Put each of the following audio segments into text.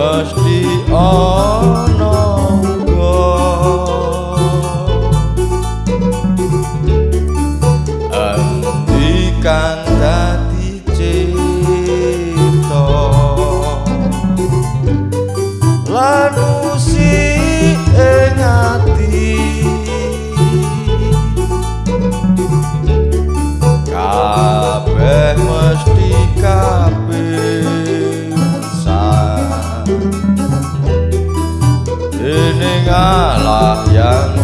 Rusty on. Oh! Dening alah yang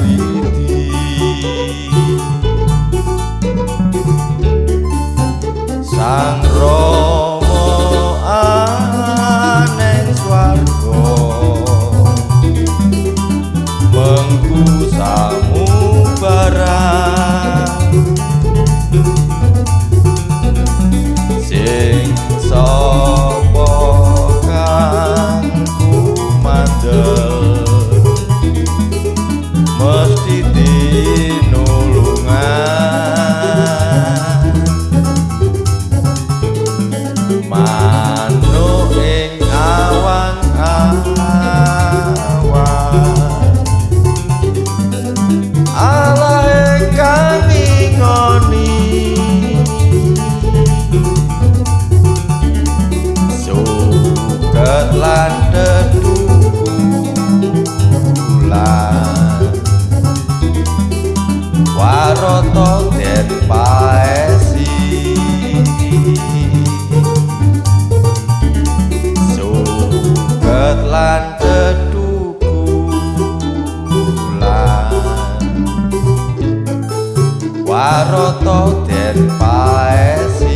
Waroto dan paesi